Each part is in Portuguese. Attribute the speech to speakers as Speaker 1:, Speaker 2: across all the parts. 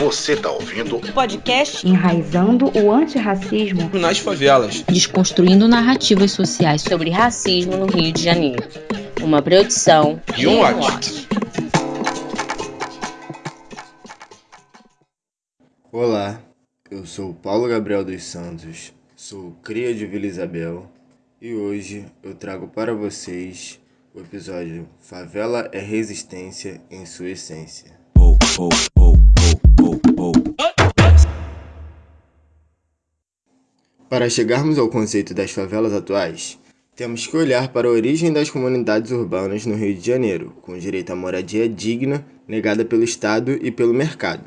Speaker 1: Você tá ouvindo
Speaker 2: o podcast
Speaker 3: Enraizando o Antirracismo
Speaker 4: nas Favelas,
Speaker 5: desconstruindo narrativas sociais sobre racismo no Rio de Janeiro. Uma produção
Speaker 4: e um watch.
Speaker 6: Olá, eu sou Paulo Gabriel dos Santos, sou cria de Vila Isabel e hoje eu trago para vocês o episódio Favela é Resistência em sua essência. Oh, para chegarmos ao conceito das favelas atuais, temos que olhar para a origem das comunidades urbanas no Rio de Janeiro, com direito à moradia digna negada pelo Estado e pelo mercado.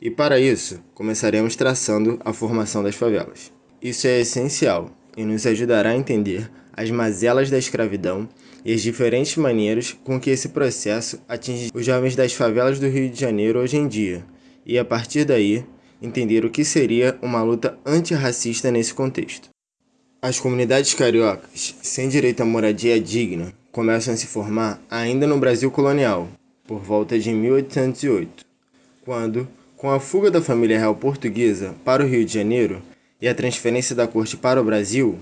Speaker 6: E para isso, começaremos traçando a formação das favelas. Isso é essencial e nos ajudará a entender as mazelas da escravidão e as diferentes maneiras com que esse processo atinge os jovens das favelas do Rio de Janeiro hoje em dia, e a partir daí, entender o que seria uma luta antirracista nesse contexto. As comunidades cariocas, sem direito à moradia digna, começam a se formar ainda no Brasil colonial, por volta de 1808, quando, com a fuga da família real portuguesa para o Rio de Janeiro e a transferência da corte para o Brasil,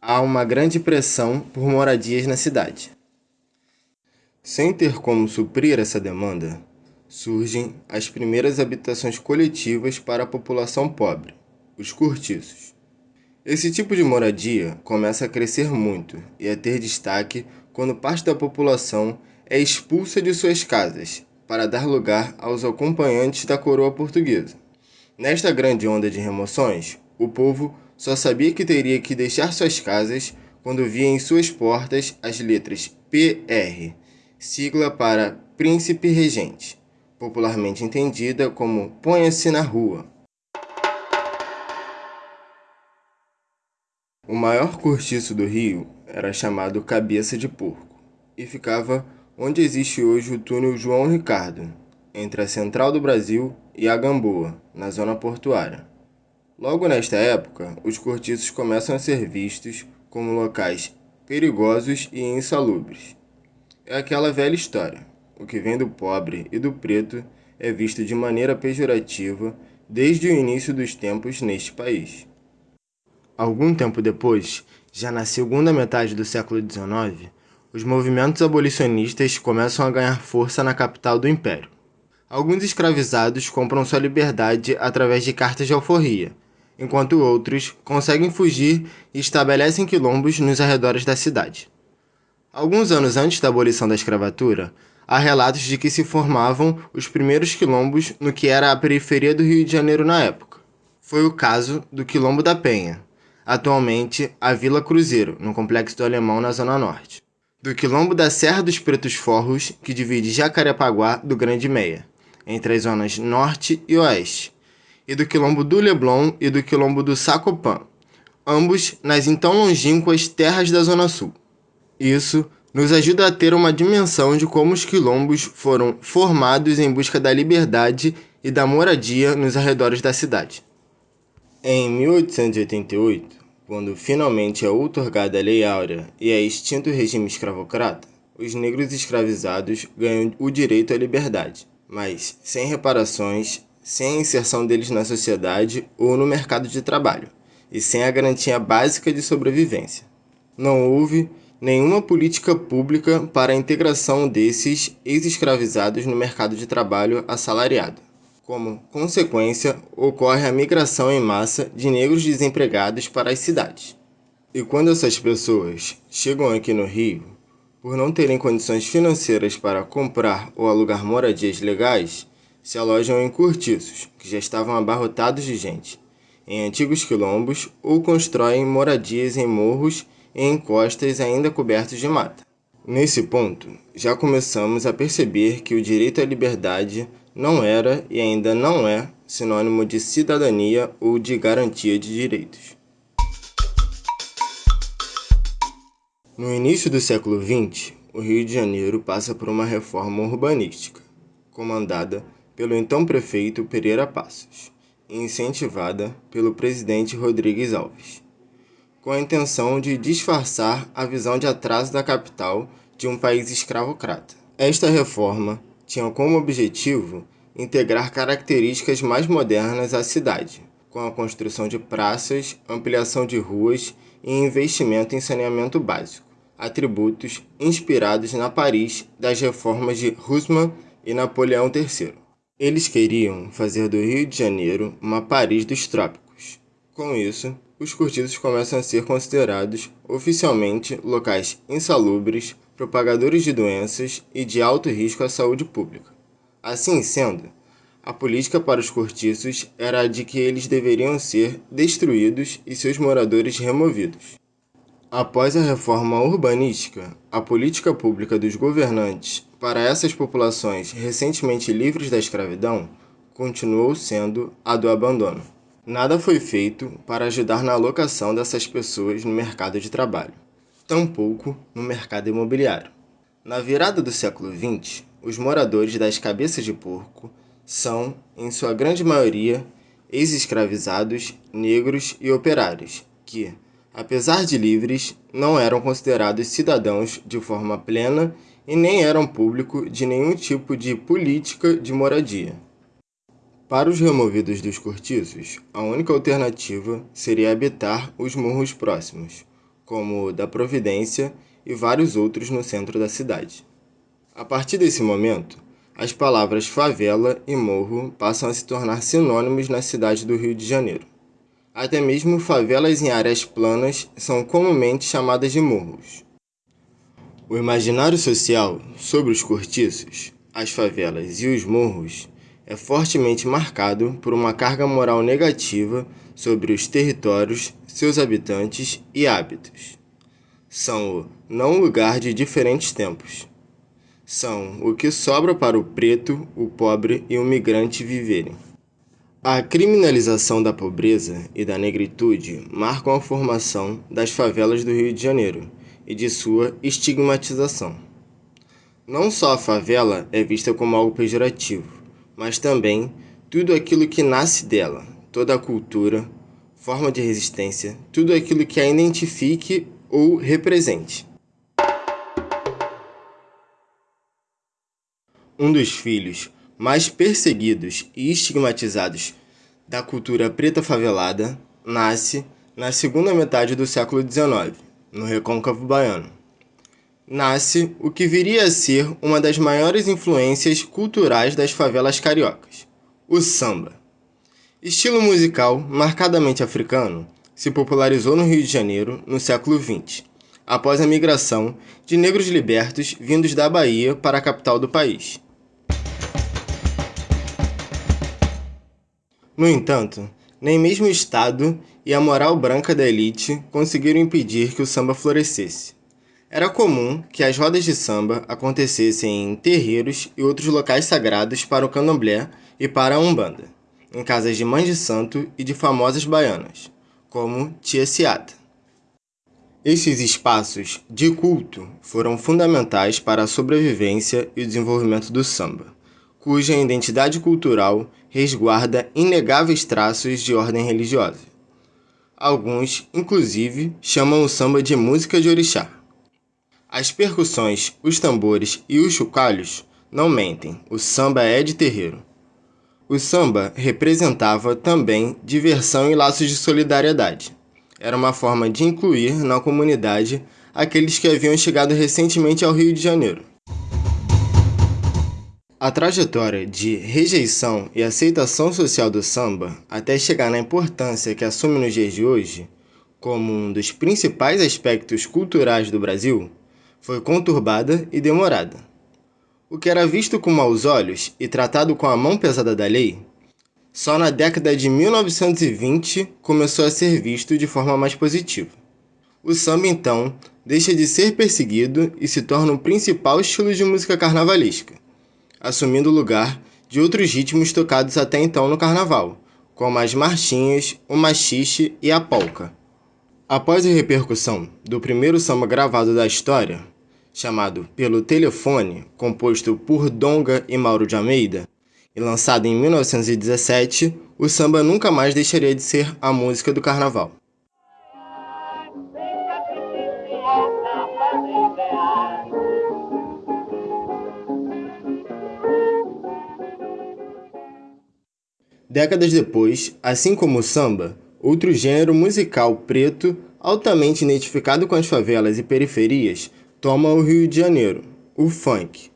Speaker 6: há uma grande pressão por moradias na cidade. Sem ter como suprir essa demanda, surgem as primeiras habitações coletivas para a população pobre, os cortiços. Esse tipo de moradia começa a crescer muito e a ter destaque quando parte da população é expulsa de suas casas para dar lugar aos acompanhantes da coroa portuguesa. Nesta grande onda de remoções, o povo só sabia que teria que deixar suas casas quando via em suas portas as letras PR, sigla para Príncipe Regente, popularmente entendida como Ponha-se na Rua. O maior cortiço do Rio era chamado Cabeça de Porco e ficava onde existe hoje o túnel João Ricardo, entre a Central do Brasil e a Gamboa, na zona portuária. Logo nesta época, os cortiços começam a ser vistos como locais perigosos e insalubres. É aquela velha história. O que vem do pobre e do preto é visto de maneira pejorativa desde o início dos tempos neste país. Algum tempo depois, já na segunda metade do século XIX, os movimentos abolicionistas começam a ganhar força na capital do Império. Alguns escravizados compram sua liberdade através de cartas de alforria, enquanto outros conseguem fugir e estabelecem quilombos nos arredores da cidade. Alguns anos antes da abolição da escravatura, há relatos de que se formavam os primeiros quilombos no que era a periferia do Rio de Janeiro na época. Foi o caso do Quilombo da Penha, atualmente a Vila Cruzeiro, no Complexo do Alemão, na Zona Norte. Do Quilombo da Serra dos Pretos Forros, que divide Jacarepaguá do Grande Meia, entre as zonas Norte e Oeste, e do quilombo do Leblon e do quilombo do Sacopã, ambos nas então longínquas terras da Zona Sul. Isso nos ajuda a ter uma dimensão de como os quilombos foram formados em busca da liberdade e da moradia nos arredores da cidade. Em 1888, quando finalmente é outorgada a Lei Áurea e é extinto o regime escravocrata, os negros escravizados ganham o direito à liberdade, mas sem reparações sem a inserção deles na sociedade ou no mercado de trabalho, e sem a garantia básica de sobrevivência. Não houve nenhuma política pública para a integração desses ex-escravizados no mercado de trabalho assalariado. Como consequência, ocorre a migração em massa de negros desempregados para as cidades. E quando essas pessoas chegam aqui no Rio, por não terem condições financeiras para comprar ou alugar moradias legais, se alojam em cortiços, que já estavam abarrotados de gente, em antigos quilombos ou constroem moradias em morros em costas ainda cobertos de mata. Nesse ponto, já começamos a perceber que o direito à liberdade não era e ainda não é sinônimo de cidadania ou de garantia de direitos. No início do século XX, o Rio de Janeiro passa por uma reforma urbanística, comandada pelo então prefeito Pereira Passos e incentivada pelo presidente Rodrigues Alves, com a intenção de disfarçar a visão de atraso da capital de um país escravocrata. Esta reforma tinha como objetivo integrar características mais modernas à cidade, com a construção de praças, ampliação de ruas e investimento em saneamento básico, atributos inspirados na Paris das reformas de Haussmann e Napoleão III. Eles queriam fazer do Rio de Janeiro uma Paris dos trópicos. Com isso, os cortiços começam a ser considerados oficialmente locais insalubres, propagadores de doenças e de alto risco à saúde pública. Assim sendo, a política para os cortiços era a de que eles deveriam ser destruídos e seus moradores removidos. Após a reforma urbanística, a política pública dos governantes para essas populações recentemente livres da escravidão continuou sendo a do abandono. Nada foi feito para ajudar na alocação dessas pessoas no mercado de trabalho, tampouco no mercado imobiliário. Na virada do século XX, os moradores das cabeças de porco são, em sua grande maioria, ex-escravizados, negros e operários, que, apesar de livres, não eram considerados cidadãos de forma plena e nem eram público de nenhum tipo de política de moradia. Para os removidos dos cortiços, a única alternativa seria habitar os morros próximos, como o da Providência e vários outros no centro da cidade. A partir desse momento, as palavras favela e morro passam a se tornar sinônimos na cidade do Rio de Janeiro. Até mesmo favelas em áreas planas são comumente chamadas de morros. O imaginário social sobre os cortiços, as favelas e os morros é fortemente marcado por uma carga moral negativa sobre os territórios, seus habitantes e hábitos. São o não lugar de diferentes tempos. São o que sobra para o preto, o pobre e o migrante viverem. A criminalização da pobreza e da negritude marcam a formação das favelas do Rio de Janeiro e de sua estigmatização. Não só a favela é vista como algo pejorativo, mas também tudo aquilo que nasce dela, toda a cultura, forma de resistência, tudo aquilo que a identifique ou represente. Um dos filhos mais perseguidos e estigmatizados da cultura preta favelada nasce na segunda metade do século XIX, no Recôncavo Baiano nasce o que viria a ser uma das maiores influências culturais das favelas cariocas, o samba. Estilo musical marcadamente africano, se popularizou no Rio de Janeiro no século XX, após a migração de negros libertos vindos da Bahia para a capital do país. No entanto, nem mesmo o Estado e a moral branca da elite conseguiram impedir que o samba florescesse. Era comum que as rodas de samba acontecessem em terreiros e outros locais sagrados para o candomblé e para a umbanda, em casas de mães de santo e de famosas baianas, como Tia Ciata. Estes espaços de culto foram fundamentais para a sobrevivência e o desenvolvimento do samba, cuja identidade cultural resguarda inegáveis traços de ordem religiosa. Alguns, inclusive, chamam o samba de música de orixá. As percussões, os tambores e os chocalhos não mentem, o samba é de terreiro. O samba representava também diversão e laços de solidariedade. Era uma forma de incluir na comunidade aqueles que haviam chegado recentemente ao Rio de Janeiro. A trajetória de rejeição e aceitação social do samba, até chegar na importância que assume nos dias de hoje, como um dos principais aspectos culturais do Brasil, foi conturbada e demorada. O que era visto com maus olhos e tratado com a mão pesada da lei, só na década de 1920 começou a ser visto de forma mais positiva. O samba, então, deixa de ser perseguido e se torna o principal estilo de música carnavalesca, assumindo o lugar de outros ritmos tocados até então no carnaval, como as marchinhas, o machixe e a polca. Após a repercussão do primeiro samba gravado da história, chamado Pelo Telefone, composto por Donga e Mauro de Almeida, e lançado em 1917, o samba nunca mais deixaria de ser a música do carnaval. Décadas depois, assim como o samba, outro gênero musical preto altamente identificado com as favelas e periferias toma o Rio de Janeiro, o funk.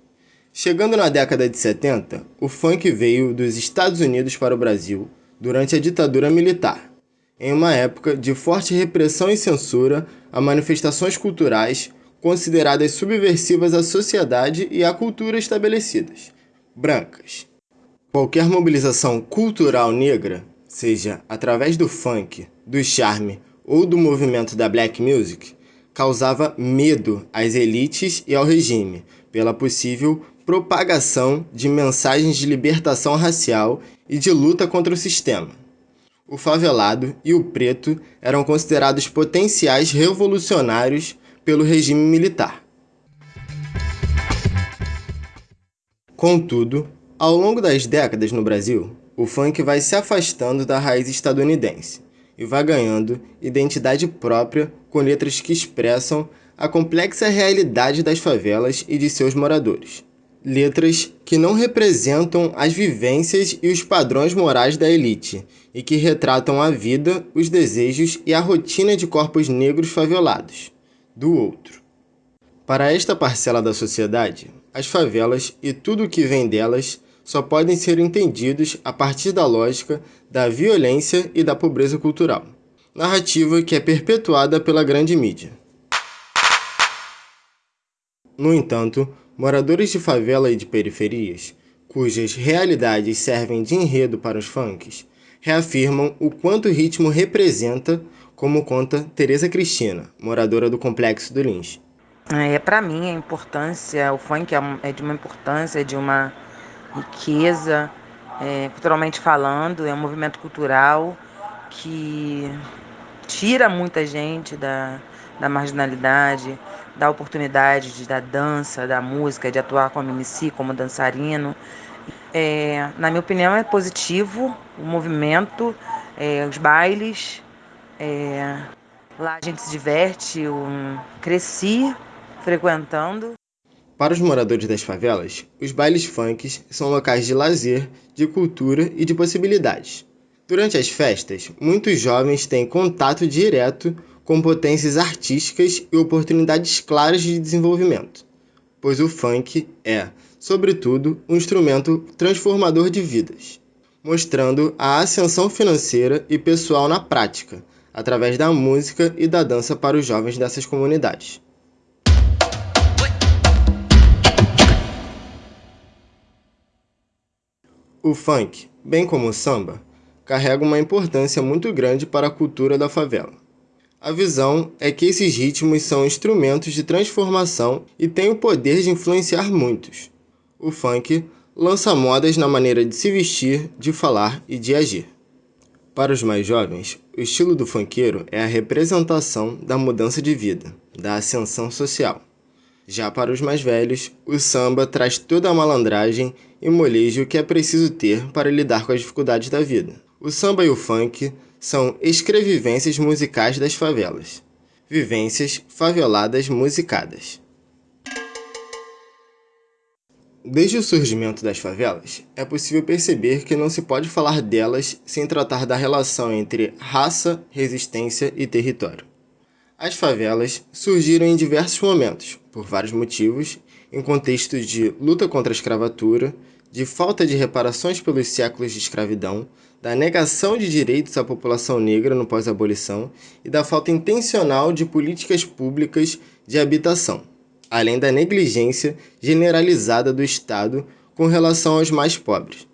Speaker 6: Chegando na década de 70, o funk veio dos Estados Unidos para o Brasil durante a ditadura militar, em uma época de forte repressão e censura a manifestações culturais consideradas subversivas à sociedade e à cultura estabelecidas, brancas. Qualquer mobilização cultural negra, seja através do funk, do charme ou do movimento da black music, causava medo às elites e ao regime pela possível propagação de mensagens de libertação racial e de luta contra o sistema. O favelado e o preto eram considerados potenciais revolucionários pelo regime militar. Contudo, ao longo das décadas no Brasil, o funk vai se afastando da raiz estadunidense e vai ganhando identidade própria com letras que expressam a complexa realidade das favelas e de seus moradores. Letras que não representam as vivências e os padrões morais da elite e que retratam a vida, os desejos e a rotina de corpos negros favelados, do outro. Para esta parcela da sociedade, as favelas e tudo o que vem delas só podem ser entendidos a partir da lógica da violência e da pobreza cultural, narrativa que é perpetuada pela grande mídia. No entanto, moradores de favela e de periferias, cujas realidades servem de enredo para os funks, reafirmam o quanto o ritmo representa, como conta Teresa Cristina, moradora do Complexo do Lins.
Speaker 1: É, para mim, a importância, o funk é, é de uma importância, de uma riqueza, é, culturalmente falando, é um movimento cultural que tira muita gente da, da marginalidade, dá oportunidade de, da dança, da música, de atuar como MC, como dançarino. É, na minha opinião, é positivo o movimento, é, os bailes. É, lá a gente se diverte, eu cresci frequentando.
Speaker 6: Para os moradores das favelas, os bailes funks são locais de lazer, de cultura e de possibilidades. Durante as festas, muitos jovens têm contato direto com potências artísticas e oportunidades claras de desenvolvimento, pois o funk é, sobretudo, um instrumento transformador de vidas, mostrando a ascensão financeira e pessoal na prática, através da música e da dança para os jovens dessas comunidades. O funk, bem como o samba, carrega uma importância muito grande para a cultura da favela. A visão é que esses ritmos são instrumentos de transformação e têm o poder de influenciar muitos. O funk lança modas na maneira de se vestir, de falar e de agir. Para os mais jovens, o estilo do funkeiro é a representação da mudança de vida, da ascensão social. Já para os mais velhos, o samba traz toda a malandragem e molejo que é preciso ter para lidar com as dificuldades da vida. O samba e o funk são escrevivências musicais das favelas. Vivências faveladas musicadas. Desde o surgimento das favelas, é possível perceber que não se pode falar delas sem tratar da relação entre raça, resistência e território. As favelas surgiram em diversos momentos, por vários motivos, em contextos de luta contra a escravatura, de falta de reparações pelos séculos de escravidão, da negação de direitos à população negra no pós-abolição e da falta intencional de políticas públicas de habitação, além da negligência generalizada do Estado com relação aos mais pobres.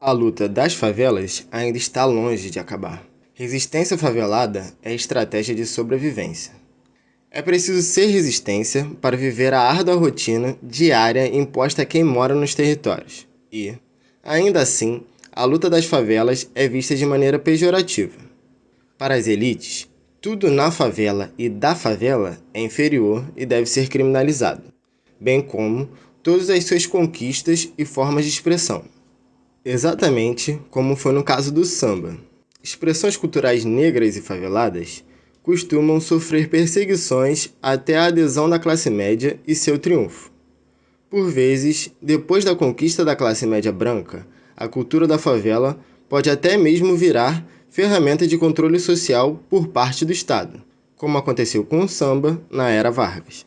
Speaker 6: A luta das favelas ainda está longe de acabar. Resistência favelada é estratégia de sobrevivência. É preciso ser resistência para viver a árdua rotina diária imposta a quem mora nos territórios. E, ainda assim, a luta das favelas é vista de maneira pejorativa. Para as elites, tudo na favela e da favela é inferior e deve ser criminalizado, bem como todas as suas conquistas e formas de expressão. Exatamente como foi no caso do samba expressões culturais negras e faveladas costumam sofrer perseguições até a adesão da classe média e seu triunfo. Por vezes, depois da conquista da classe média branca, a cultura da favela pode até mesmo virar ferramenta de controle social por parte do Estado, como aconteceu com o samba na era Vargas.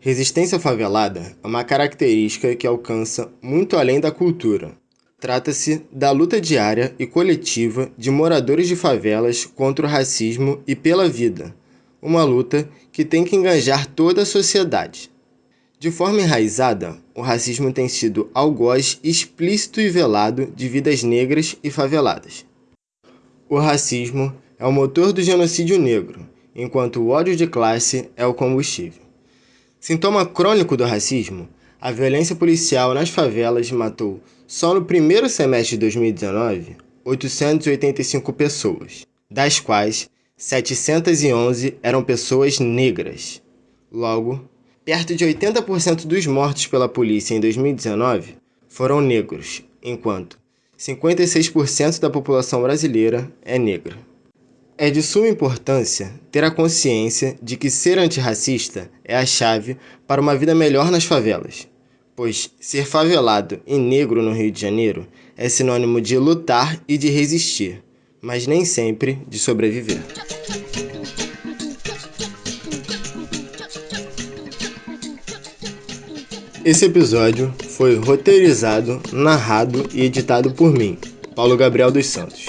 Speaker 6: Resistência favelada é uma característica que alcança muito além da cultura. Trata-se da luta diária e coletiva de moradores de favelas contra o racismo e pela vida, uma luta que tem que engajar toda a sociedade. De forma enraizada, o racismo tem sido algoz explícito e velado de vidas negras e faveladas. O racismo é o motor do genocídio negro, enquanto o ódio de classe é o combustível. Sintoma crônico do racismo, a violência policial nas favelas matou, só no primeiro semestre de 2019, 885 pessoas, das quais 711 eram pessoas negras. Logo, Perto de 80% dos mortos pela polícia em 2019 foram negros, enquanto 56% da população brasileira é negra. É de suma importância ter a consciência de que ser antirracista é a chave para uma vida melhor nas favelas, pois ser favelado e negro no Rio de Janeiro é sinônimo de lutar e de resistir, mas nem sempre de sobreviver. Esse episódio foi roteirizado, narrado e editado por mim, Paulo Gabriel dos Santos.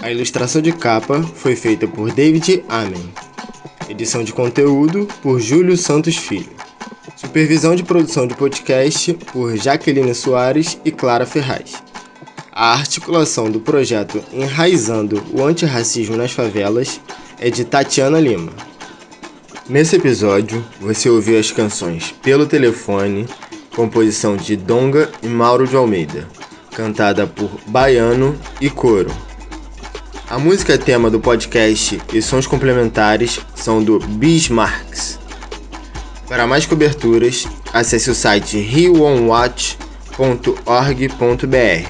Speaker 6: A ilustração de capa foi feita por David Amen. Edição de conteúdo por Júlio Santos Filho. Supervisão de produção de podcast por Jaqueline Soares e Clara Ferraz. A articulação do projeto Enraizando o Antirracismo nas Favelas é de Tatiana Lima. Nesse episódio, você ouviu as canções Pelo Telefone, composição de Donga e Mauro de Almeida, cantada por Baiano e Coro. A música tema do podcast e sons complementares são do Bismarcks. Para mais coberturas, acesse o site rioonwatch.org.br.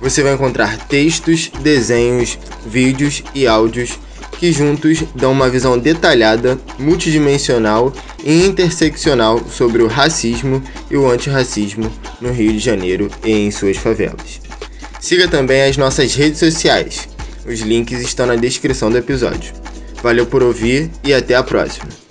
Speaker 6: Você vai encontrar textos, desenhos, vídeos e áudios que juntos dão uma visão detalhada, multidimensional e interseccional sobre o racismo e o antirracismo no Rio de Janeiro e em suas favelas. Siga também as nossas redes sociais. Os links estão na descrição do episódio. Valeu por ouvir e até a próxima.